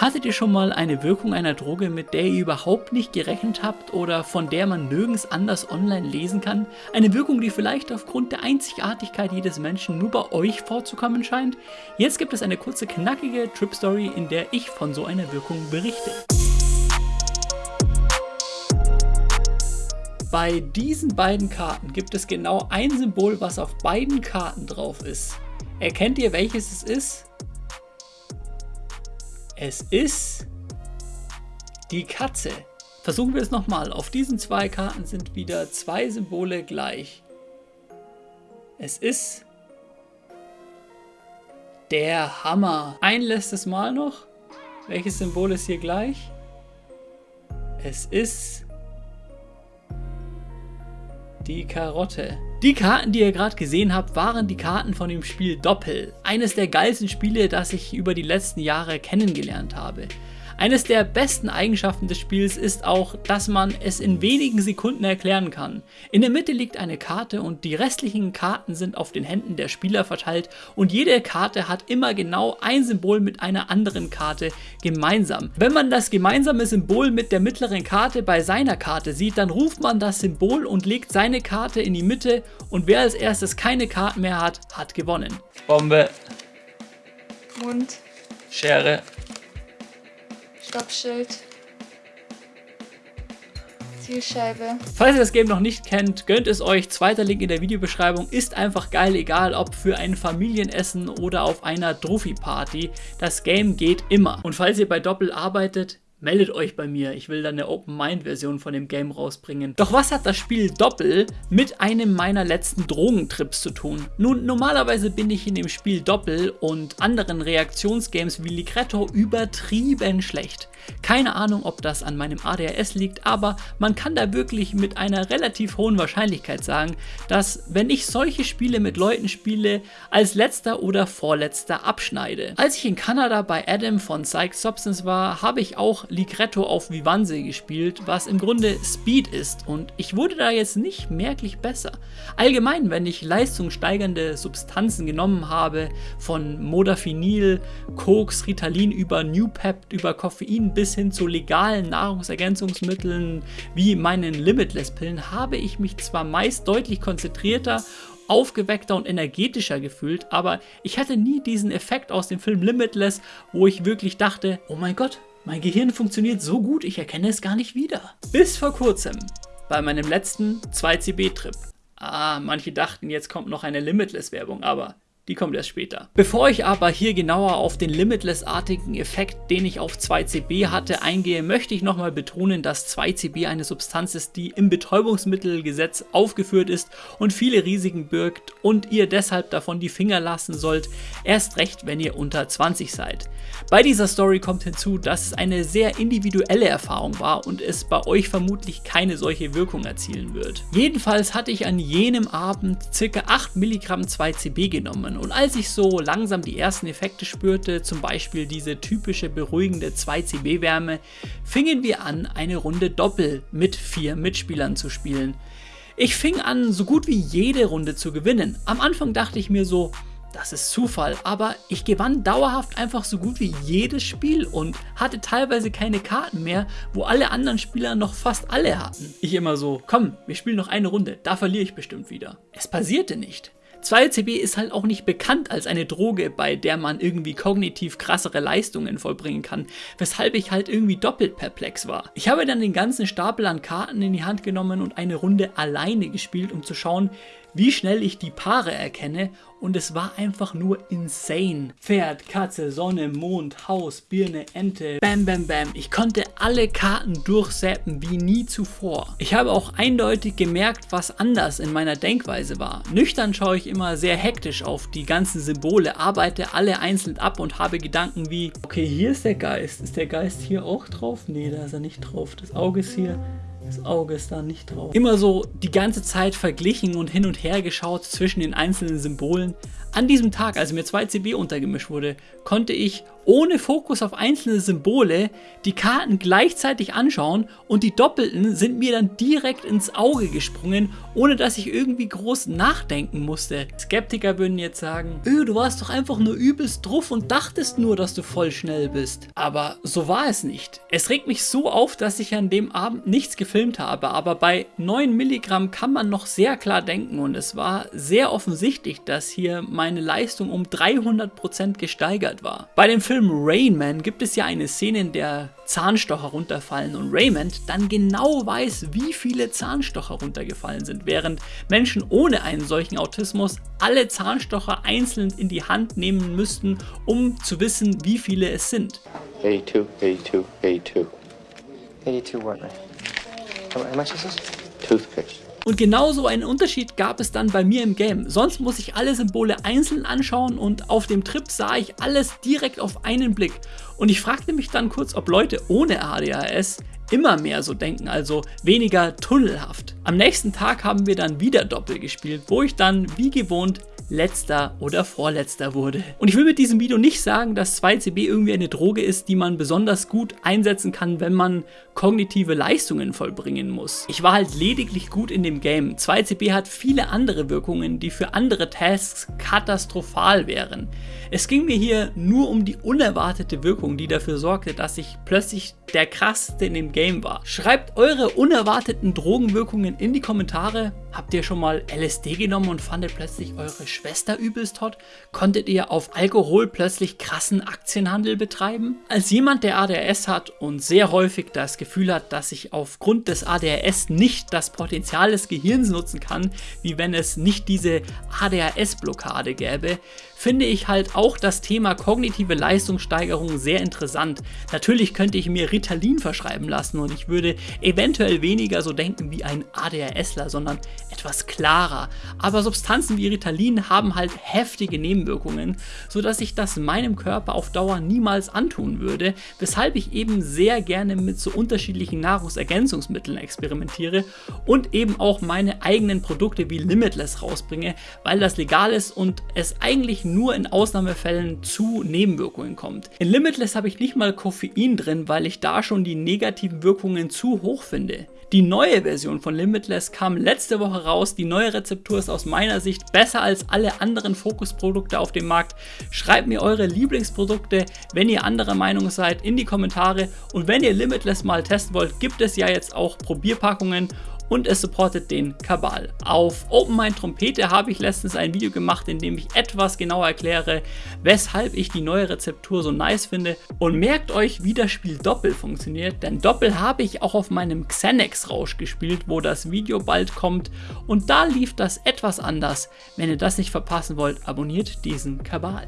Hattet ihr schon mal eine Wirkung einer Droge, mit der ihr überhaupt nicht gerechnet habt oder von der man nirgends anders online lesen kann? Eine Wirkung, die vielleicht aufgrund der Einzigartigkeit jedes Menschen nur bei euch vorzukommen scheint? Jetzt gibt es eine kurze knackige Trip-Story, in der ich von so einer Wirkung berichte. Bei diesen beiden Karten gibt es genau ein Symbol, was auf beiden Karten drauf ist. Erkennt ihr welches es ist? Es ist die Katze. Versuchen wir es nochmal. Auf diesen zwei Karten sind wieder zwei Symbole gleich. Es ist der Hammer. Ein letztes Mal noch. Welches Symbol ist hier gleich? Es ist die Karotte. Die Karten, die ihr gerade gesehen habt, waren die Karten von dem Spiel Doppel. Eines der geilsten Spiele, das ich über die letzten Jahre kennengelernt habe. Eines der besten Eigenschaften des Spiels ist auch, dass man es in wenigen Sekunden erklären kann. In der Mitte liegt eine Karte und die restlichen Karten sind auf den Händen der Spieler verteilt und jede Karte hat immer genau ein Symbol mit einer anderen Karte gemeinsam. Wenn man das gemeinsame Symbol mit der mittleren Karte bei seiner Karte sieht, dann ruft man das Symbol und legt seine Karte in die Mitte und wer als erstes keine Karten mehr hat, hat gewonnen. Bombe. Mund. Schere. Stoppschild. Zielscheibe. Falls ihr das Game noch nicht kennt, gönnt es euch. Zweiter Link in der Videobeschreibung. Ist einfach geil, egal ob für ein Familienessen oder auf einer Trophy-Party. Das Game geht immer. Und falls ihr bei Doppel arbeitet, meldet euch bei mir, ich will dann eine Open-Mind-Version von dem Game rausbringen. Doch was hat das Spiel Doppel mit einem meiner letzten Drogentrips zu tun? Nun, normalerweise bin ich in dem Spiel Doppel und anderen Reaktionsgames wie Ligretto übertrieben schlecht. Keine Ahnung, ob das an meinem ADHS liegt, aber man kann da wirklich mit einer relativ hohen Wahrscheinlichkeit sagen, dass wenn ich solche Spiele mit Leuten spiele, als letzter oder vorletzter abschneide. Als ich in Kanada bei Adam von Psych Substance war, habe ich auch Ligretto auf Vivanse gespielt, was im Grunde Speed ist und ich wurde da jetzt nicht merklich besser. Allgemein, wenn ich leistungssteigernde Substanzen genommen habe, von Modafinil, Koks, Ritalin über New Pep, über Koffein bis hin zu legalen Nahrungsergänzungsmitteln wie meinen Limitless-Pillen, habe ich mich zwar meist deutlich konzentrierter aufgeweckter und energetischer gefühlt, aber ich hatte nie diesen Effekt aus dem Film Limitless, wo ich wirklich dachte, oh mein Gott, mein Gehirn funktioniert so gut, ich erkenne es gar nicht wieder. Bis vor kurzem, bei meinem letzten 2CB-Trip. Ah, manche dachten, jetzt kommt noch eine Limitless-Werbung, aber die kommt erst später. Bevor ich aber hier genauer auf den Limitless-artigen Effekt, den ich auf 2CB hatte, eingehe, möchte ich nochmal betonen, dass 2CB eine Substanz ist, die im Betäubungsmittelgesetz aufgeführt ist und viele Risiken birgt und ihr deshalb davon die Finger lassen sollt, erst recht, wenn ihr unter 20 seid. Bei dieser Story kommt hinzu, dass es eine sehr individuelle Erfahrung war und es bei euch vermutlich keine solche Wirkung erzielen wird. Jedenfalls hatte ich an jenem Abend ca. 8 Milligramm 2CB genommen und als ich so langsam die ersten Effekte spürte, zum Beispiel diese typische beruhigende 2CB-Wärme, fingen wir an, eine Runde Doppel mit vier Mitspielern zu spielen. Ich fing an, so gut wie jede Runde zu gewinnen. Am Anfang dachte ich mir so, das ist Zufall, aber ich gewann dauerhaft einfach so gut wie jedes Spiel und hatte teilweise keine Karten mehr, wo alle anderen Spieler noch fast alle hatten. Ich immer so, komm, wir spielen noch eine Runde, da verliere ich bestimmt wieder. Es passierte nicht. 2CB ist halt auch nicht bekannt als eine Droge, bei der man irgendwie kognitiv krassere Leistungen vollbringen kann, weshalb ich halt irgendwie doppelt perplex war. Ich habe dann den ganzen Stapel an Karten in die Hand genommen und eine Runde alleine gespielt, um zu schauen, wie schnell ich die Paare erkenne und es war einfach nur insane. Pferd, Katze, Sonne, Mond, Haus, Birne, Ente, bam bam bam. Ich konnte alle Karten durchsäppen wie nie zuvor. Ich habe auch eindeutig gemerkt, was anders in meiner Denkweise war. Nüchtern schaue ich immer sehr hektisch auf die ganzen Symbole, arbeite alle einzeln ab und habe Gedanken wie, okay, hier ist der Geist. Ist der Geist hier auch drauf? Nee, da ist er nicht drauf. Das Auge ist hier. Das Auge ist da nicht drauf. Immer so die ganze Zeit verglichen und hin und her geschaut zwischen den einzelnen Symbolen. An diesem Tag, als mir 2CB untergemischt wurde, konnte ich ohne Fokus auf einzelne Symbole die Karten gleichzeitig anschauen und die Doppelten sind mir dann direkt ins Auge gesprungen, ohne dass ich irgendwie groß nachdenken musste. Skeptiker würden jetzt sagen, öh, du warst doch einfach nur übelst drauf und dachtest nur, dass du voll schnell bist. Aber so war es nicht. Es regt mich so auf, dass ich an dem Abend nichts gefilmt habe, aber bei 9 Milligramm kann man noch sehr klar denken und es war sehr offensichtlich, dass hier meine Leistung um 300% gesteigert war. Bei dem Film Rain Man gibt es ja eine Szene, in der Zahnstocher runterfallen und Raymond dann genau weiß, wie viele Zahnstocher runtergefallen sind, während Menschen ohne einen solchen Autismus alle Zahnstocher einzeln in die Hand nehmen müssten, um zu wissen, wie viele es sind. 82, 82, 82. 82 what, man? How, how much is this? Toothpicks. Und genauso einen Unterschied gab es dann bei mir im Game. Sonst muss ich alle Symbole einzeln anschauen und auf dem Trip sah ich alles direkt auf einen Blick. Und ich fragte mich dann kurz, ob Leute ohne ADHS immer mehr so denken, also weniger tunnelhaft. Am nächsten Tag haben wir dann wieder Doppel gespielt, wo ich dann wie gewohnt letzter oder vorletzter wurde. Und ich will mit diesem Video nicht sagen, dass 2CB irgendwie eine Droge ist, die man besonders gut einsetzen kann, wenn man kognitive Leistungen vollbringen muss. Ich war halt lediglich gut in dem Game. 2CB hat viele andere Wirkungen, die für andere Tasks katastrophal wären. Es ging mir hier nur um die unerwartete Wirkung, die dafür sorgte, dass ich plötzlich der krasseste in dem Game war. Schreibt eure unerwarteten Drogenwirkungen in die Kommentare. Habt ihr schon mal LSD genommen und fandet plötzlich eure Schwester übelst hot? Konntet ihr auf Alkohol plötzlich krassen Aktienhandel betreiben? Als jemand, der ADHS hat und sehr häufig das Gefühl hat, dass ich aufgrund des ADHS nicht das Potenzial des Gehirns nutzen kann, wie wenn es nicht diese ADHS-Blockade gäbe, finde ich halt auch das Thema kognitive Leistungssteigerung sehr interessant. Natürlich könnte ich mir Ritalin verschreiben lassen und ich würde eventuell weniger so denken wie ein ADHSler, sondern etwas klarer. Aber Substanzen wie Ritalin haben halt heftige Nebenwirkungen, sodass ich das meinem Körper auf Dauer niemals antun würde, weshalb ich eben sehr gerne mit so unterschiedlichen Nahrungsergänzungsmitteln experimentiere und eben auch meine eigenen Produkte wie Limitless rausbringe, weil das legal ist und es eigentlich nur in Ausnahmefällen zu Nebenwirkungen kommt. In Limitless habe ich nicht mal Koffein drin, weil ich da schon die negativen Wirkungen zu hoch finde. Die neue Version von Limitless kam letzte Woche raus. Die neue Rezeptur ist aus meiner Sicht besser als alle anderen Fokusprodukte auf dem Markt. Schreibt mir eure Lieblingsprodukte, wenn ihr anderer Meinung seid, in die Kommentare. Und wenn ihr Limitless mal testen wollt, gibt es ja jetzt auch Probierpackungen und es supportet den Kabal. Auf Open Mind Trompete habe ich letztens ein Video gemacht, in dem ich etwas genauer erkläre, weshalb ich die neue Rezeptur so nice finde und merkt euch, wie das Spiel Doppel funktioniert, denn Doppel habe ich auch auf meinem Xenex Rausch gespielt, wo das Video bald kommt und da lief das etwas anders. Wenn ihr das nicht verpassen wollt, abonniert diesen Kabal.